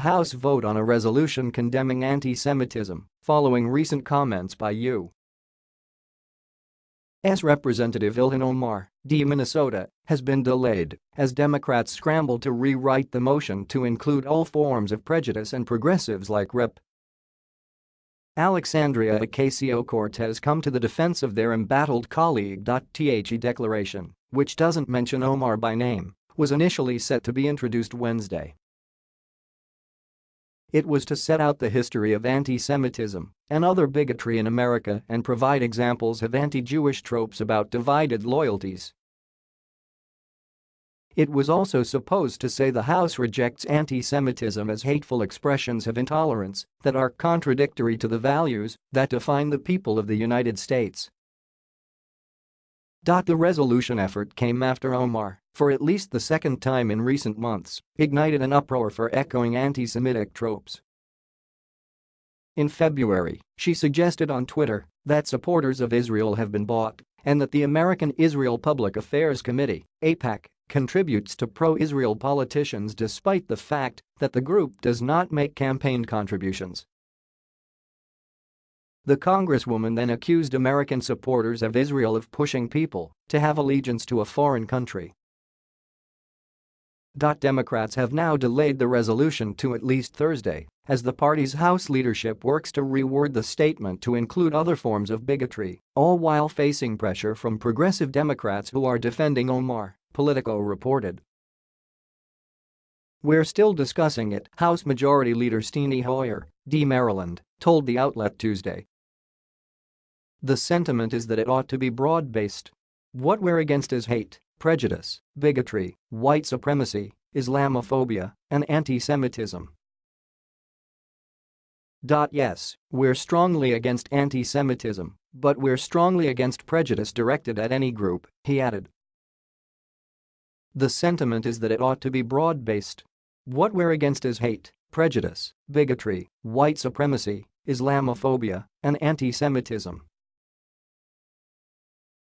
House vote on a resolution condemning anti-Semitism following recent comments by U. S. Representative Ilhan Omar, D. Minnesota, has been delayed as Democrats scramble to rewrite the motion to include all forms of prejudice and progressives like Rep. Alexandria Ocasio-Cortez come to the defense of their embattled colleague. The declaration, which doesn't mention Omar by name, was initially set to be introduced Wednesday. It was to set out the history of anti-Semitism and other bigotry in America and provide examples of anti-Jewish tropes about divided loyalties. It was also supposed to say the House rejects anti-Semitism as hateful expressions of intolerance that are contradictory to the values that define the people of the United States. The resolution effort came after Omar, for at least the second time in recent months, ignited an uproar for echoing anti-Semitic tropes. In February, she suggested on Twitter that supporters of Israel have been bought and that the American Israel Public Affairs Committee, AIPAC, contributes to pro-Israel politicians despite the fact that the group does not make campaign contributions. The congresswoman then accused American supporters of Israel of pushing people to have allegiance to a foreign country. Democrats have now delayed the resolution to at least Thursday as the party's House leadership works to reword the statement to include other forms of bigotry, all while facing pressure from progressive Democrats who are defending Omar, Politico reported. We're still discussing it, House Majority Leader Steny Hoyer, D. Maryland, told the outlet Tuesday the sentiment is that it ought to be broad-based. What we're against is hate, prejudice, bigotry, white supremacy, Islamophobia, and anti-Semitism. Yes, we're strongly against anti-Semitism, but we're strongly against prejudice directed at any group, he added. The sentiment is that it ought to be broad-based. What we're against is hate, prejudice, bigotry, white supremacy, Islamophobia, and anti-Semitism.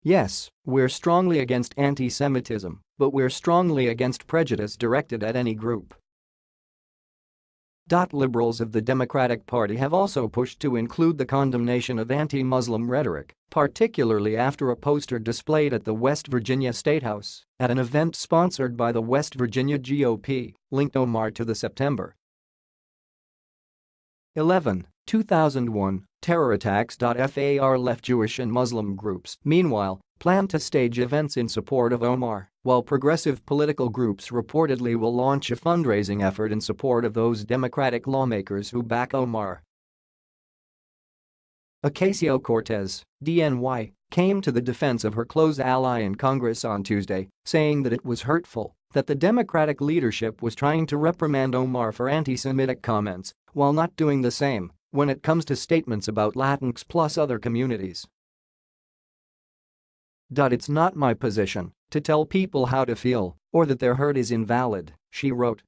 Yes, we're strongly against anti-Semitism, but we're strongly against prejudice directed at any group. Liberals of the Democratic Party have also pushed to include the condemnation of anti-Muslim rhetoric, particularly after a poster displayed at the West Virginia State House at an event sponsored by the West Virginia GOP linked Omar to the September 11, 2001 terror attacks. FAR left Jewish and Muslim groups, meanwhile, plan to stage events in support of Omar, while progressive political groups reportedly will launch a fundraising effort in support of those Democratic lawmakers who back Omar. Ocasio-Cortez, DNY, came to the defense of her close ally in Congress on Tuesday, saying that it was hurtful that the Democratic leadership was trying to reprimand Omar for anti-Semitic comments while not doing the same when it comes to statements about Latinx plus other communities. It's not my position to tell people how to feel or that their hurt is invalid, she wrote.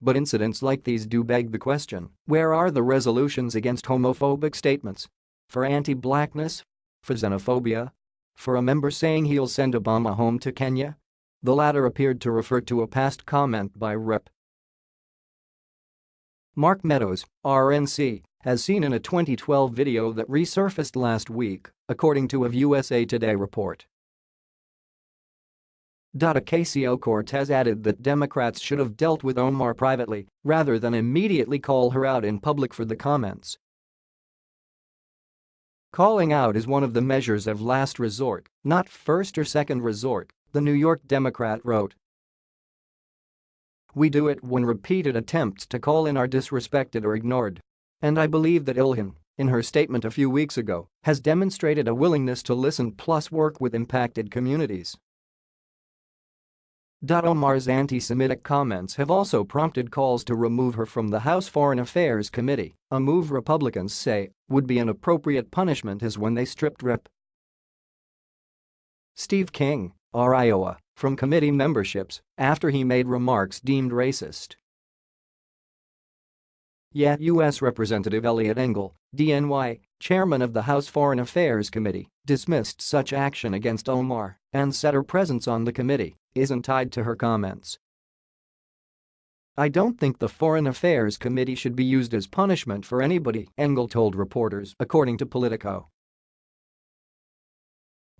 But incidents like these do beg the question, where are the resolutions against homophobic statements? For anti-blackness? For xenophobia? For a member saying he'll send Obama home to Kenya? The latter appeared to refer to a past comment by Rep. Mark Meadows, RNC, has seen in a 2012 video that resurfaced last week, according to a USA Today report. Ocasio-Cortez added that Democrats should have dealt with Omar privately rather than immediately call her out in public for the comments. Calling out is one of the measures of last resort, not first or second resort, the New York Democrat wrote. We do it when repeated attempts to call in are disrespected or ignored. And I believe that Ilhan, in her statement a few weeks ago, has demonstrated a willingness to listen plus work with impacted communities. Omar's anti-Semitic comments have also prompted calls to remove her from the House Foreign Affairs Committee, a move Republicans say would be an appropriate punishment as when they stripped Rep. Steve King, R. Iowa, from committee memberships after he made remarks deemed racist. Yet U.S. Representative Eliot Engel, DNY, chairman of the House Foreign Affairs Committee, dismissed such action against Omar and said her presence on the committee isn't tied to her comments. I don't think the Foreign Affairs Committee should be used as punishment for anybody, Engel told reporters, according to Politico.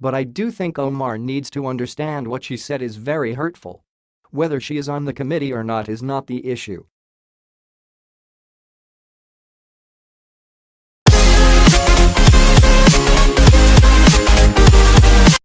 But I do think Omar needs to understand what she said is very hurtful. Whether she is on the committee or not is not the issue,